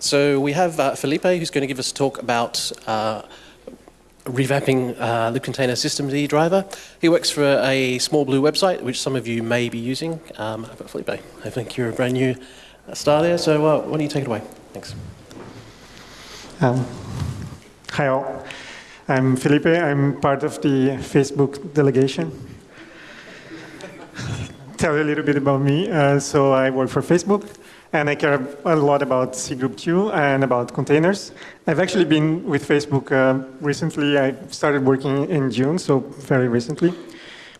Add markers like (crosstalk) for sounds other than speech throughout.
So we have uh, Filipe who's going to give us a talk about uh, revamping uh, libcontainer systemd driver. He works for a small blue website, which some of you may be using. Um, but Filipe, I think you're a brand new star there, so uh, why don't you take it away? Thanks. Um, hi all. I'm Filipe. I'm part of the Facebook delegation. (laughs) Tell you a little bit about me. Uh, so I work for Facebook and I care a lot about C Group 2 and about containers. I've actually been with Facebook uh, recently. I started working in June, so very recently.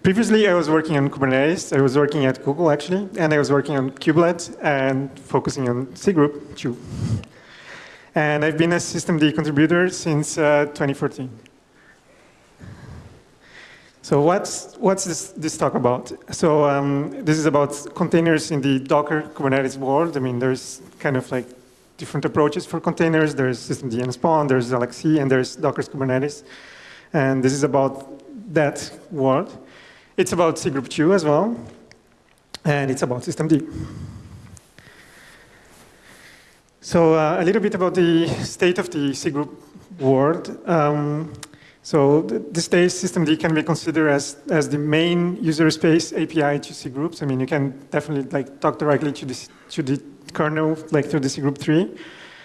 Previously, I was working on Kubernetes. I was working at Google, actually, and I was working on Kubelet and focusing on C Group 2. And I've been a systemd contributor since uh, 2014. So what's, what's this, this talk about? So um, this is about containers in the Docker Kubernetes world. I mean, there's kind of like different approaches for containers. There's systemd-nspawn, there's LXC, and there's Docker's Kubernetes. And this is about that world. It's about C Group 2 as well, and it's about systemd. So uh, a little bit about the state of the C Group world. Um, so this days, systemd can be considered as, as the main user space API to C groups. I mean, you can definitely like talk directly to, this, to the kernel, like through the C group tree.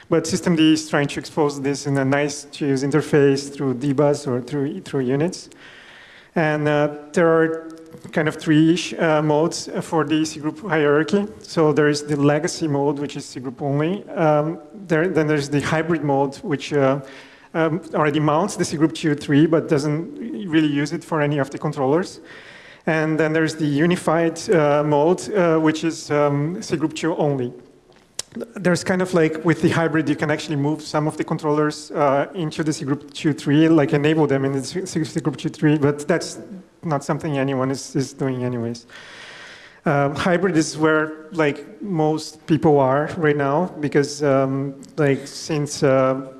But systemd is trying to expose this in a nice to use interface through dbus or through, through units. And uh, there are kind of three-ish uh, modes for the C group hierarchy. So there is the legacy mode, which is C group only. Um, there, then there's the hybrid mode, which uh, um, already mounts the C group 2 tree, but doesn't really use it for any of the controllers. And then there's the unified uh, mode, uh, which is um, C group 2 only. There's kind of like, with the hybrid, you can actually move some of the controllers uh, into the C group 2 tree, like enable them in the C group 2 tree, but that's not something anyone is, is doing anyways. Um, hybrid is where like most people are right now because um, like since uh,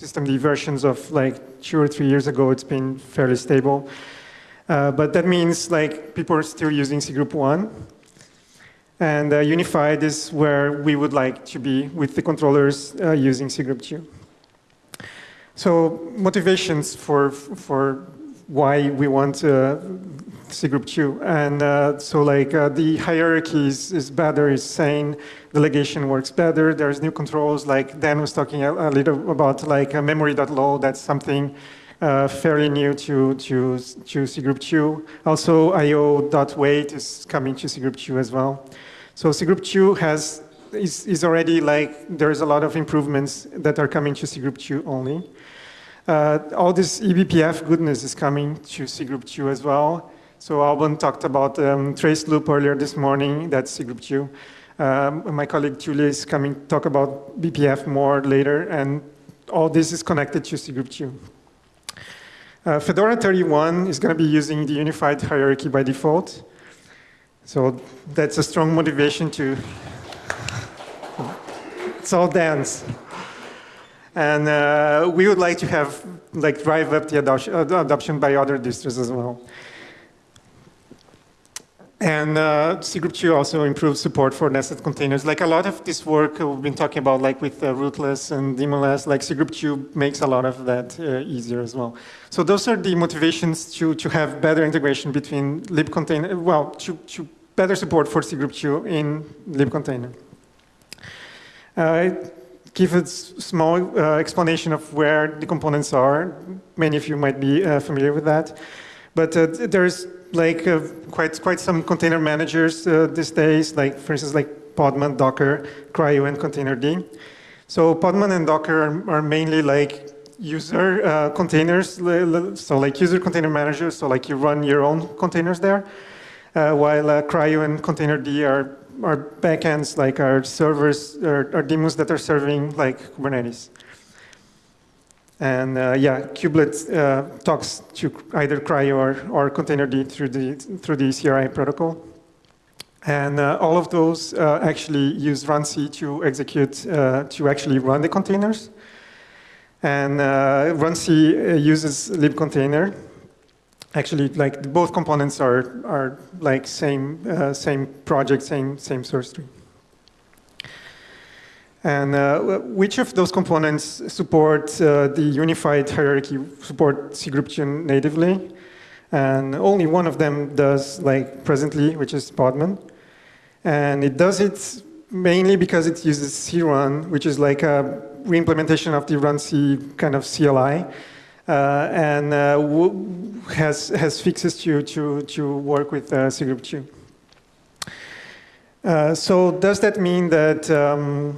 systemd versions of like two or three years ago, it's been fairly stable. Uh, but that means like people are still using C group one. And uh, unified is where we would like to be with the controllers uh, using C group two. So motivations for, for why we want uh, C group two. And uh, so like uh, the hierarchy is, is better, is sane, delegation works better. There's new controls, like Dan was talking a, a little about like memory.low, that's something uh, fairly new to, to, to C group two. Also IO.wait is coming to C group two as well. So C group two has, is, is already like, there's a lot of improvements that are coming to C group two only. Uh, all this eBPF goodness is coming to C group two as well. So Alban talked about um, traceloop earlier this morning, that's C group two. Um, my colleague Julia is coming to talk about BPF more later, and all this is connected to C group two. Uh, Fedora 31 is going to be using the unified hierarchy by default. So that's a strong motivation to, it's all dance. And uh, we would like to have, like, drive up the adoption, adoption by other distros as well. And uh, C Group 2 also improves support for nested containers. Like a lot of this work we've been talking about, like with uh, rootless and daemonless, like C Group 2 makes a lot of that uh, easier as well. So those are the motivations to, to have better integration between libcontainer, well, to, to better support for C Group 2 in libcontainer. Uh, give a small uh, explanation of where the components are. Many of you might be uh, familiar with that. But there's like uh, quite quite some container managers uh, these days, like for instance, like Podman, Docker, CRI-O, and Containerd. So Podman and Docker are, are mainly like user uh, containers, so like user container managers, so like you run your own containers there, uh, while uh, CRI-O and Containerd are, are backends, like our servers, or, or daemons that are serving like Kubernetes. And uh, yeah, kubelet uh, talks to either CRY or, or Containerd through the, through the CRI protocol. And uh, all of those uh, actually use runc to execute, uh, to actually run the containers. And uh, runc uses libcontainer. Actually, like both components are, are like same, same project, same, same source tree. And uh, which of those components support uh, the unified hierarchy, support cgroup2 natively? And only one of them does, like presently, which is Podman. And it does it mainly because it uses crun, which is like a reimplementation of the runc kind of CLI. Uh, and uh, has, has fixes to, to, to work with uh, cgroup2. Uh, so does that mean that um,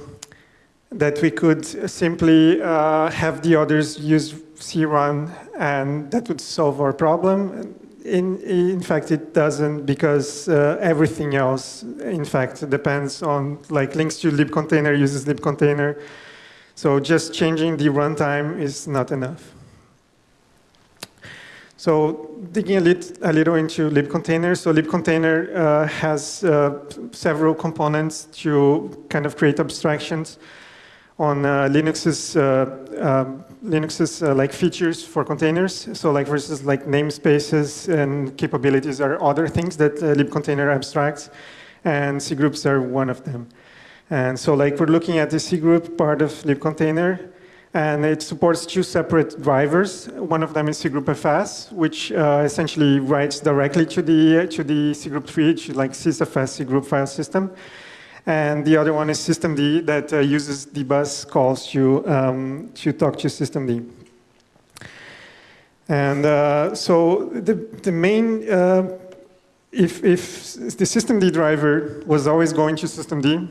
that we could simply uh, have the others use crun and that would solve our problem. In, in fact, it doesn't because uh, everything else, in fact, depends on, like links to libcontainer uses libcontainer. So just changing the runtime is not enough. So digging a, lit, a little into libcontainer. So libcontainer uh, has uh, several components to kind of create abstractions on uh, Linux's uh, um, Linux's uh, like features for containers. So like versus like namespaces and capabilities are other things that libcontainer abstracts, and cgroups are one of them. And so like we're looking at the cgroup part of libcontainer, and it supports two separate drivers. One of them is cgroupfs, which uh, essentially writes directly to the to the cgroup tree, to like sysfs cgroup file system. And the other one is systemd that uh, uses dbus calls to, um, to talk to systemd. And uh, so the, the main, uh, if, if the systemd driver was always going to systemd,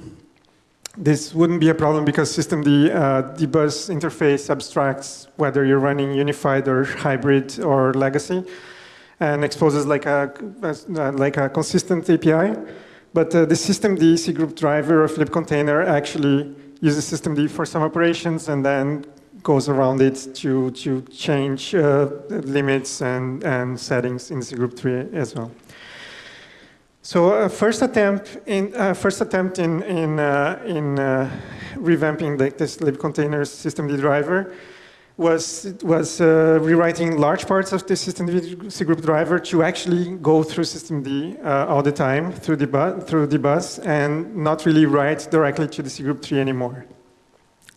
this wouldn't be a problem because systemd uh, dbus interface abstracts whether you're running unified or hybrid or legacy and exposes like a, like a consistent API. But uh, the systemd cgroup driver of libcontainer actually uses systemd for some operations and then goes around it to, to change uh, limits and, and settings in cgroup tree as well. So uh, first attempt in uh, first attempt in in uh, in uh, revamping the, this libcontainer systemd driver was, was uh, rewriting large parts of the system cgroup driver to actually go through systemd uh, all the time through the, bus, through the bus and not really write directly to the cgroup tree anymore.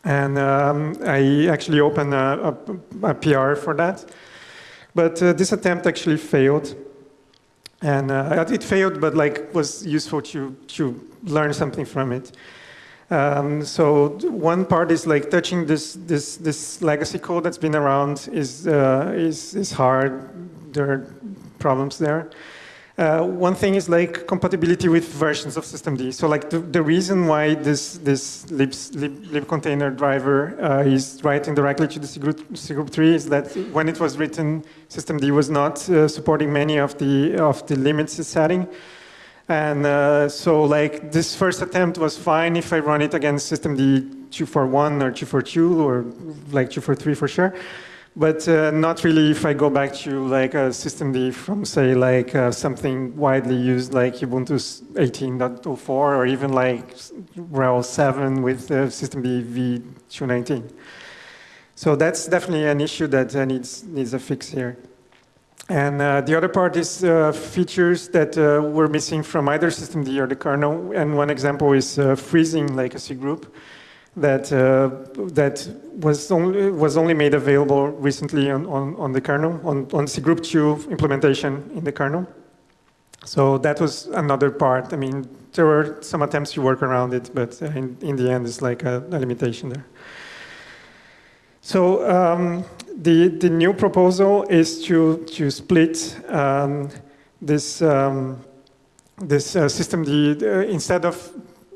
And um, I actually opened a, a, a, PR for that. But uh, this attempt actually failed. And uh, it failed, but like was useful to, to learn something from it. Um, so one part is like touching this this this legacy code that's been around is uh, is is hard. There are problems there. Uh, one thing is like compatibility with versions of systemd. So like the, the reason why this this lib, lib, container driver uh, is writing directly to the cgroup, cgroup3 is that when it was written, systemd was not uh, supporting many of the of the limits it's setting. And uh, so like this first attempt was fine if I run it against systemd 241 or 242 or like 243 for sure. But uh, not really if I go back to like a systemd from say like uh, something widely used like Ubuntu 18.04 or even like RHEL 7 with uh, systemd v219. So that's definitely an issue that uh, needs, needs a fix here. And uh, the other part is uh, features that uh, were missing from either system systemd or the kernel. And one example is uh, freezing legacy group that uh, that was only was only made available recently on, on, on the kernel on on cgroup2 implementation in the kernel. So that was another part. I mean, there were some attempts to work around it, but in, in the end, it's like a, a limitation there. So um, the, the new proposal is to, to split um, this, um, this uh, systemd uh, instead of,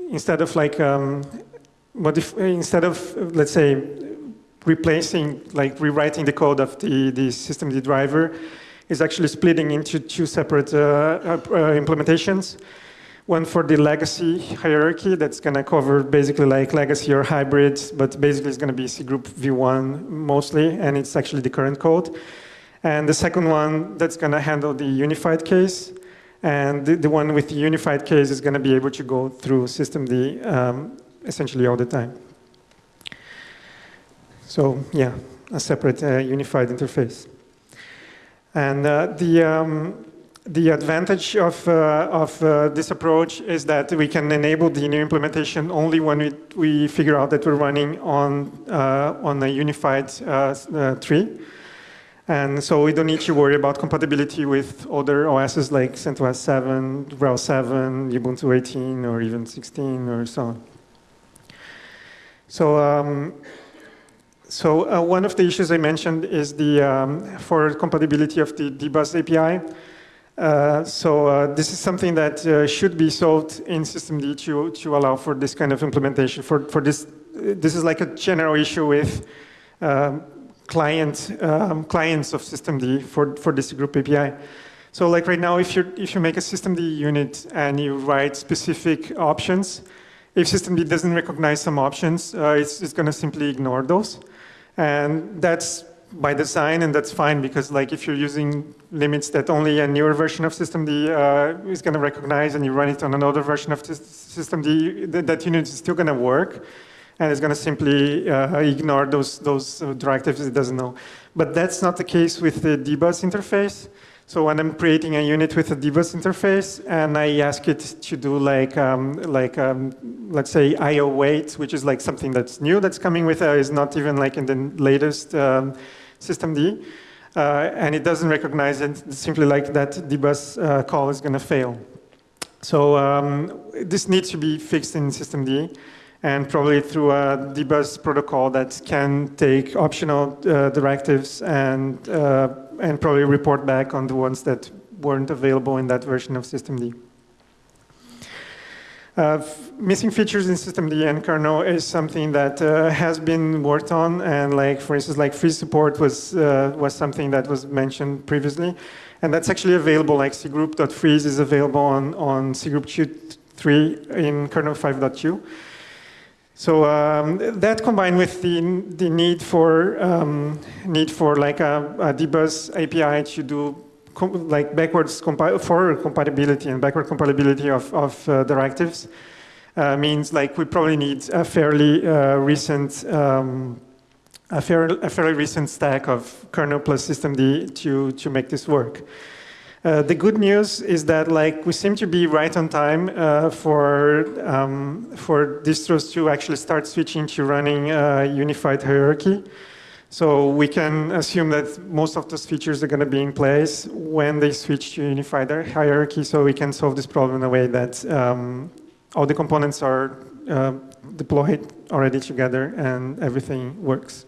instead of like, um, modif instead of, let's say, replacing, like rewriting the code of the, the systemd driver, is actually splitting into two separate uh, uh implementations one for the legacy hierarchy that's going to cover basically like legacy or hybrids, but basically it's going to be cgroup v1 mostly, and it's actually the current code. And the second one that's going to handle the unified case. And the, the, one with the unified case is going to be able to go through systemd um, essentially all the time. So yeah, a separate uh, unified interface. And uh, the, um, the advantage of, uh, of uh, this approach is that we can enable the new implementation only when we, we figure out that we're running on, uh, on a unified uh, uh, tree. And so we don't need to worry about compatibility with other OSs like CentOS 7, RHEL 7, Ubuntu 18, or even 16, or so on. So, um, so uh, one of the issues I mentioned is the um, for compatibility of the dbus API. Uh, so uh, this is something that uh, should be solved in systemd to, to allow for this kind of implementation. For, for this, this is like a general issue with um, client, um, clients of systemd for, for this group API. So like right now, if, you if you make a systemd unit and you write specific options, if systemd doesn't recognize some options, uh, it's, it's going to simply ignore those. And that's by design, and that's fine because like if you're using limits that only a newer version of systemd uh, is going to recognize and you run it on another version of systemd, that, that unit is still going to work and it's going to simply uh, ignore those, those uh, directives it doesn't know. But that's not the case with the dbus interface. So when I'm creating a unit with a dbus interface and I ask it to do like, um, like um, let's say IO wait, which is like something that's new that's coming with, uh, is not even like in the latest um, systemd, uh, and it doesn't recognize it, simply like that dbus uh, call is going to fail. So um, this needs to be fixed in systemd and probably through a dbus protocol that can take optional uh, directives and uh, and probably report back on the ones that weren't available in that version of systemd. Uh, missing features in systemd and kernel is something that uh, has been worked on, and like for instance, like freeze support was uh, was something that was mentioned previously, and that's actually available. Like cgroup.freeze is available on on cgroup 2.3 in kernel 5.2. So um, that combined with the, the need for um, need for like a, a dbus API to do like backwards compi for compatibility and backward compatibility of, of uh, directives uh, means like we probably need a fairly uh, recent um, a, fair, a fairly recent stack of kernel plus systemd to to make this work. Uh, the good news is that like we seem to be right on time uh, for um, for distros to actually start switching to running unified hierarchy. So we can assume that most of those features are going to be in place when they switch to unified their hierarchy. So we can solve this problem in a way that um, all the components are uh, deployed already together and everything works.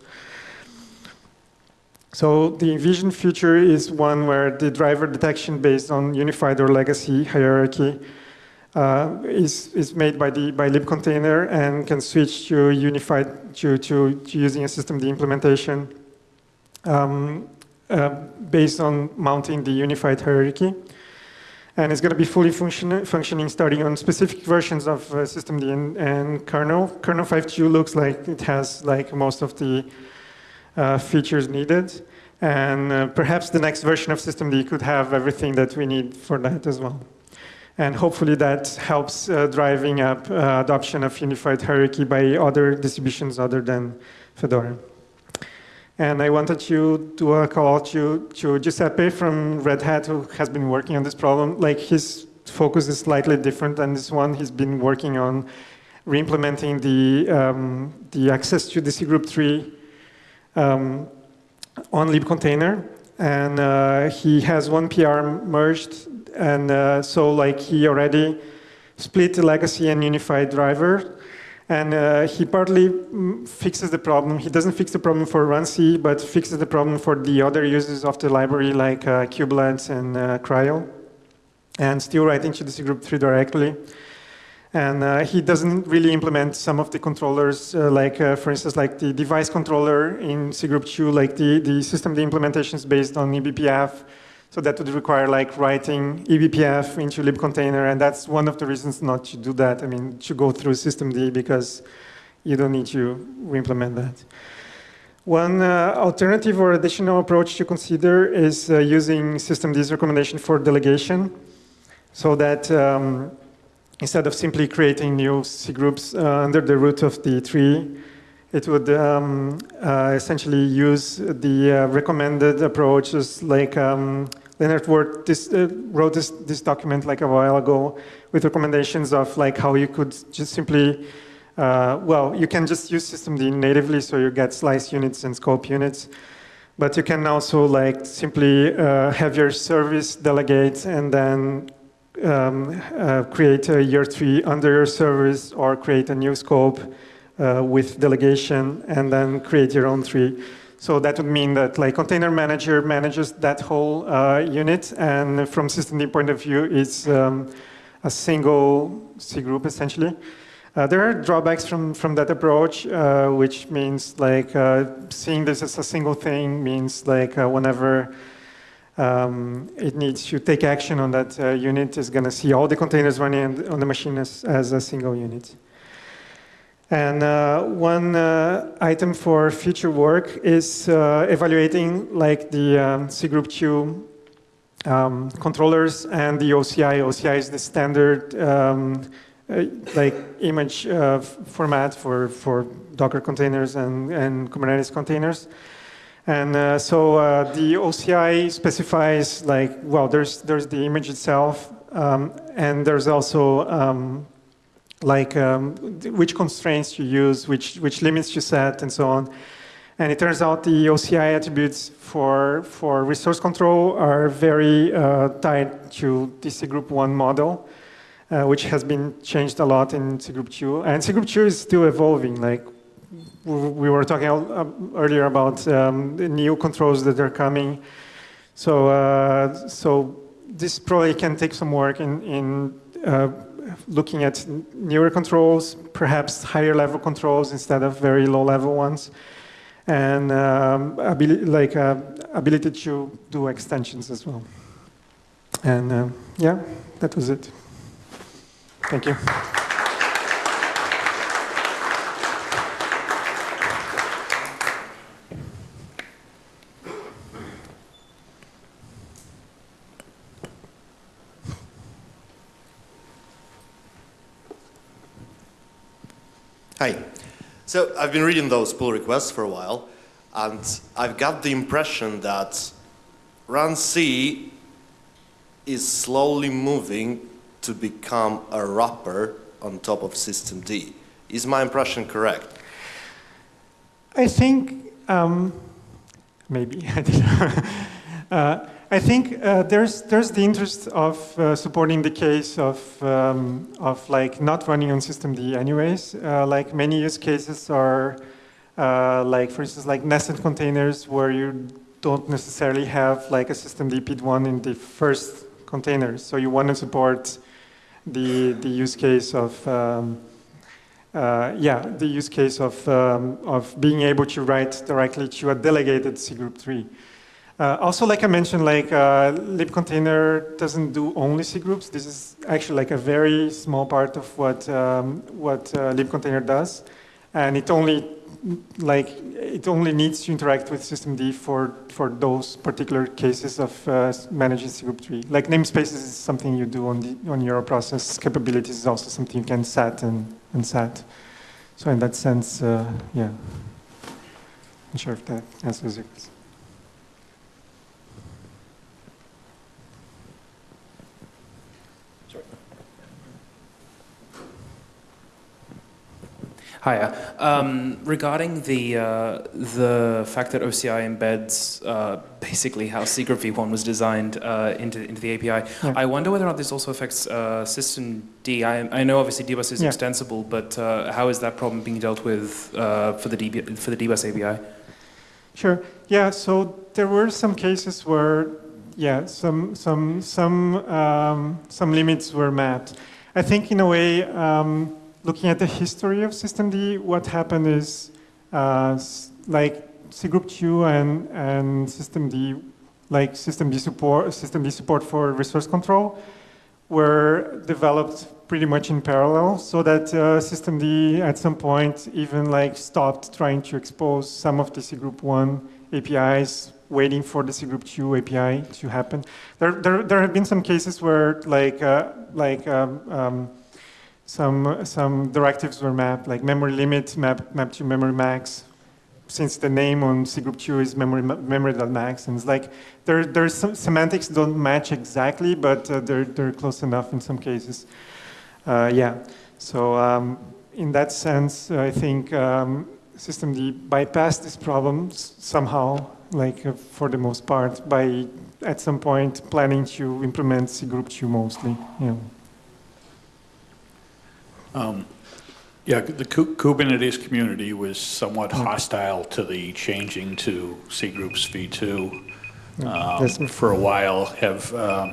So the envisioned future is one where the driver detection based on unified or legacy hierarchy uh, is, is made by the by libcontainer and can switch to unified to, to, to using a systemd implementation um, uh, based on mounting the unified hierarchy. And it's going to be fully function, functioning starting on specific versions of uh, systemd and, and kernel. Kernel 5.2 looks like it has like most of the uh, features needed. And uh, perhaps the next version of systemd could have everything that we need for that as well. And hopefully that helps uh, driving up uh, adoption of unified hierarchy by other distributions other than Fedora. And I wanted to do a call to, to Giuseppe from Red Hat, who has been working on this problem. Like his focus is slightly different than this one. He's been working on re-implementing the, um, the access to the cgroup tree um, on libcontainer. And uh, he has one PR merged. And uh, so like he already split the legacy and unified driver. And uh, he partly mm, fixes the problem. He doesn't fix the problem for runC, but fixes the problem for the other uses of the library like uh, and uh, CRI-O. And still writing to the cgroup tree directly. And uh, he doesn't really implement some of the controllers, uh, like, uh, for instance, like the device controller in cgroup 2, like the, the systemd implementation is based on eBPF. So that would require like writing eBPF into libcontainer. And that's one of the reasons not to do that. I mean, to go through systemd because you don't need to re-implement that. One uh, alternative or additional approach to consider is uh, using systemd's recommendation for delegation so that um, instead of simply creating new C groups uh, under the root of the tree, it would um, uh, essentially use the uh, recommended approaches like um, Lennart wrote this, uh, wrote this, this document like a while ago with recommendations of like how you could just simply, uh, well, you can just use systemd natively so you get slice units and scope units. But you can also like simply uh, have your service delegate and then um, uh, create a year three under your service or create a new scope uh, with delegation and then create your own tree. So that would mean that like container manager manages that whole uh, unit and from systemd point of view, it's um, a single C group essentially. Uh, there are drawbacks from, from that approach, uh, which means like uh, seeing this as a single thing means like uh, whenever um, it needs to take action on that uh, unit is going to see all the containers running on the machine as, as a single unit. And uh, one uh, item for future work is uh, evaluating like the um, C group 2 um, controllers and the OCI. OCI is the standard um, uh, like image uh, format for, for Docker containers and, and Kubernetes containers. And uh, so the OCI specifies like, well, there's, there's the image itself, um, and there's also um, like um, which constraints you use, which, which limits you set, and so on. And it turns out the OCI attributes for, for resource control are very uh, tied to the C group 1 model, uh, which has been changed a lot in C group 2. And C group 2 is still evolving. Like we were talking uh, earlier about um, the new controls that are coming. So, uh, so this probably can take some work in, in uh, looking at newer controls, perhaps higher level controls instead of very low level ones, and um, like uh, ability to do extensions as well. And uh, yeah, that was it. Thank you. Hi. So I've been reading those pull requests for a while, and I've got the impression that runc is slowly moving to become a wrapper on top of systemd. Is my impression correct? I think um, maybe (laughs) uh, I think uh, there's there's the interest of uh, supporting the case of um, of like not running on systemd anyways. Uh, like many use cases are uh, like for instance like nested containers where you don't necessarily have like a systemd PID1 in the first container. So you want to support the the use case of um, uh, yeah, the use case of, um, of being able to write directly to a delegated C group tree. Uh, also, like I mentioned, like uh, libcontainer doesn't do only C groups. This is actually like a very small part of what um, what uh, libcontainer does, and it only like it only needs to interact with systemd for for those particular cases of uh, managing C group tree. Like namespaces is something you do on the on your process. Capabilities is also something you can set and and set. So in that sense, uh, yeah. I'm sure if that answers your question. Hiya. Um, regarding the uh, the fact that OCI embeds uh, basically how group v1 was designed uh, into into the API, yeah. I wonder whether or not this also affects uh, systemd. I, I know obviously dbus is yeah. extensible, but uh, how is that problem being dealt with uh, for the DB, for the dbus API? Sure. Yeah. So there were some cases where yeah some some some um, some limits were met. I think in a way. Um, looking at the history of systemd, what happened is uh, like C group 2 and, and systemd, like systemd support, systemd support for resource control were developed pretty much in parallel so that uh, systemd at some point even like stopped trying to expose some of the cgroup1 APIs waiting for the cgroup2 API to happen. There, there, there have been some cases where like, uh, like um, um, some, some directives were mapped, like memory limit map, map to memory max, since the name on cgroup2 is memory memory.max, and it's like there there's some semantics don't match exactly, but uh, they're they're close enough in some cases. Uh, yeah, so um, in that sense, I think um, systemd bypassed this problem somehow, like uh, for the most part, by at some point planning to implement cgroup2 mostly. Yeah. Um, yeah, the Kubernetes community was somewhat hostile to the changing to cgroups v2 um, for a while. Have uh,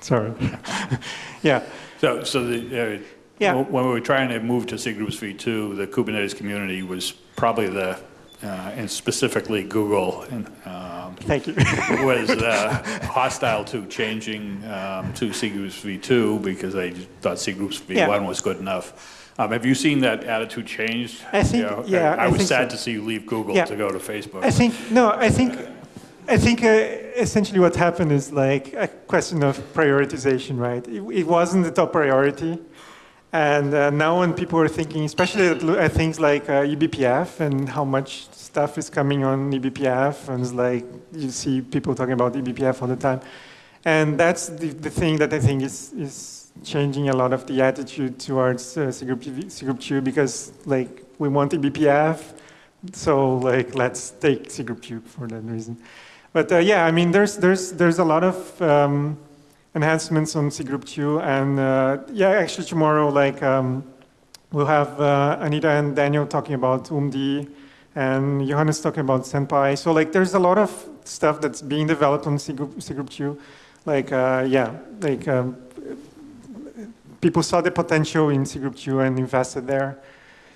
sorry, (laughs) yeah. So, so the, uh, yeah. when we were trying to move to cgroups v2, the Kubernetes community was probably the uh, and specifically Google, and, um, Thank you. (laughs) was uh, hostile to changing um, to cgroups v2 because they thought cgroups v1 yeah. was good enough. Um, have you seen that attitude change? I think, you know, yeah. I, I was sad so. to see you leave Google yeah. to go to Facebook. I think, no, I think, I think uh, essentially what happened is like a question of prioritization, right? It, it wasn't the top priority. And uh, now when people are thinking, especially at, things like uh, eBPF and how much stuff is coming on eBPF, and it's like you see people talking about eBPF all the time. And that's the, the thing that I think is, is changing a lot of the attitude towards uh, cgroup, 2 because like we want eBPF, so like let's take cgroup 2 for that reason. But uh, yeah, I mean, there's, there's, there's a lot of um, enhancements on cgroup 2 and uh, yeah, actually tomorrow, like um, we'll have uh, Anita and Daniel talking about oomd and Johannes talking about Senpai. So like there's a lot of stuff that's being developed on cgroup, cgroup 2. Like, uh, yeah, like um, people saw the potential in cgroup 2 and invested there.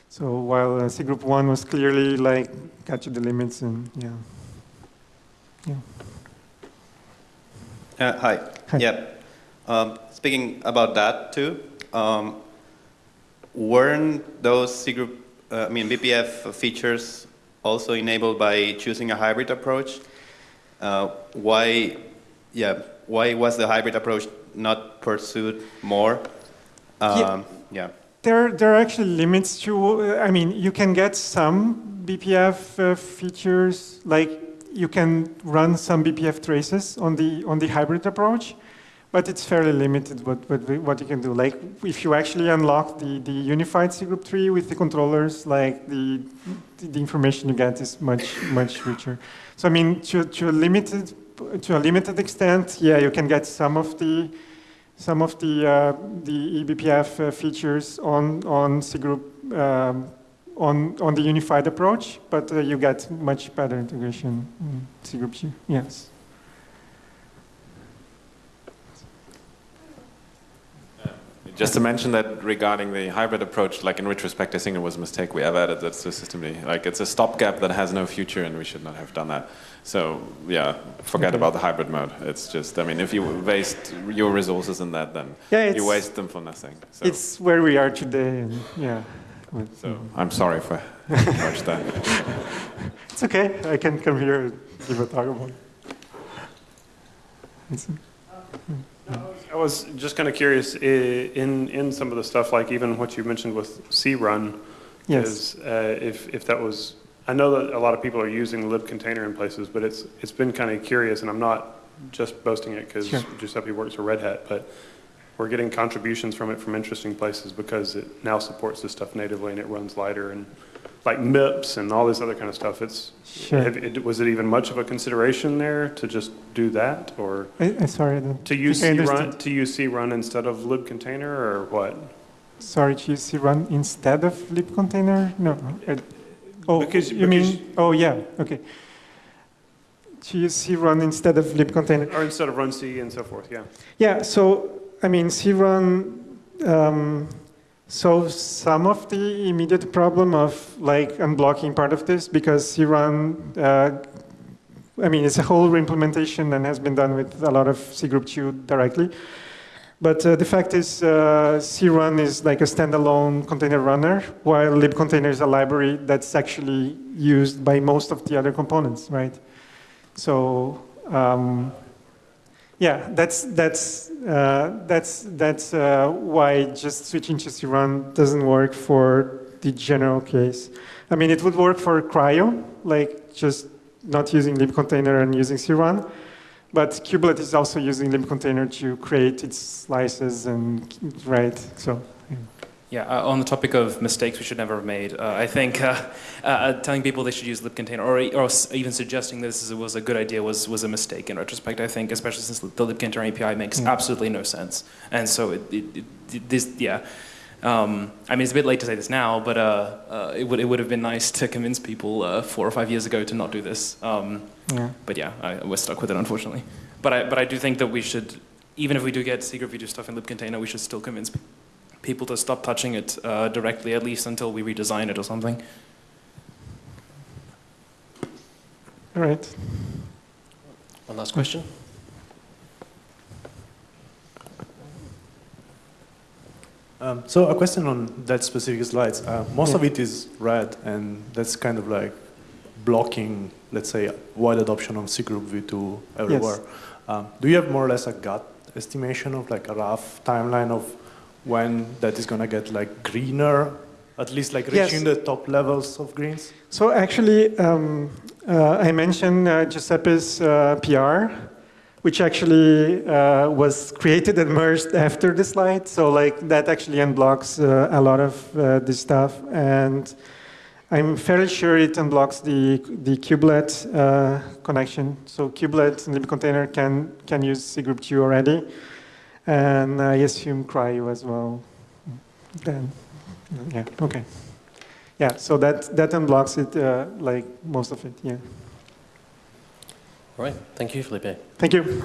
So while uh, cgroup 1 was clearly like, got to the limits and yeah. Yeah. Uh, hi. Hi. Yeah. Um, speaking about that too, um, weren't those cgroup, uh, I mean, BPF features also enabled by choosing a hybrid approach? Uh, why, yeah, why was the hybrid approach not pursued more? Um, yeah. yeah. There, there are actually limits to, I mean, you can get some BPF uh, features, like you can run some BPF traces on the, on the hybrid approach, but it's fairly limited what, what, what you can do. Like if you actually unlock the, the unified C group tree with the controllers, like the, the information you get is much, much richer. So I mean, to, to, a limited, to a limited extent, yeah, you can get some of the, some of the, uh, the eBPF uh, features on, on cgroup um, on, on the unified approach, but uh, you get much better integration in cgroup. Yes. Just to mention that regarding the hybrid approach, like in retrospect, I think it was a mistake we ever added that to systemd. Like it's a stopgap that has no future and we should not have done that. So yeah, forget okay. about the hybrid mode. It's just, I mean, if you waste your resources in that, then yeah, you waste them for nothing. So. It's where we are today, and yeah. So I'm sorry for (laughs) much that. (laughs) It's okay. I can come here and give a talk about it. I was just kind of curious in in some of the stuff, like even what you mentioned with crun, yes. is uh, if if that was. I know that a lot of people are using libcontainer in places, but it's it's been kind of curious, and I'm not just boasting it because sure. Giuseppe works for Red Hat, but we're getting contributions from it from interesting places because it now supports this stuff natively and it runs lighter and like MIPS and all this other kind of stuff. It's sure. have, it, was it even much of a consideration there to just do that or I, I sorry to use crun to use crun instead of libcontainer or what? Sorry, to use crun instead of libcontainer? No. I, oh, because you because mean? Oh yeah. Okay. To use crun instead of libcontainer or instead of runc and so forth. Yeah. Yeah. So I mean, crun um, solves some of the immediate problem of like unblocking part of this because crun, uh, I mean, it's a whole implementation and has been done with a lot of C group 2 directly. But uh, the fact is, uh, crun is like a standalone container runner, while libcontainer is a library that's actually used by most of the other components, right? So um, yeah, that's that's uh, that's that's uh, why just switching to crun doesn't work for the general case. I mean, it would work for CRI-O, like just not using libcontainer and using crun. But kubelet is also using libcontainer to create its slices and right. So. Yeah, uh, on the topic of mistakes we should never have made, uh, I think uh, uh telling people they should use libcontainer or, or even suggesting this was a good idea was, was a mistake in retrospect, I think, especially since the libcontainer API makes mm. absolutely no sense. And so it, it, it, this, yeah. Um, I mean, it's a bit late to say this now, but uh, uh, it, would, it would have been nice to convince people four or five years ago to not do this. Um, yeah. But yeah, I, we're stuck with it, unfortunately. But I, but I do think that we should, even if we do get cgroup v2 stuff in libcontainer, we should still convince people to stop touching it uh, directly, at least until we redesign it or something. All right. One last question. Um, so a question on that specific slides. Uh, most yeah. of it is red, and that's kind of like blocking, let's say, wide adoption of C group v2 everywhere. Yes. Um, do you have more or less a gut estimation of like a rough timeline of when that is going to get like greener, at least like reaching yes. the top levels of greens? So actually, um, uh, I mentioned uh, Giuseppe's uh, PR, which actually uh, was created and merged after the slide. So like that actually unblocks uh, a lot of uh, this stuff. And I'm fairly sure it unblocks the, the kubelet connection. So kubelet and libcontainer can, can use C group 2 already and I assume CRI-O as well. Then, yeah, okay. Yeah, so that, that unblocks it, uh, like most of it, yeah. All right, thank you, Filipe. Thank you.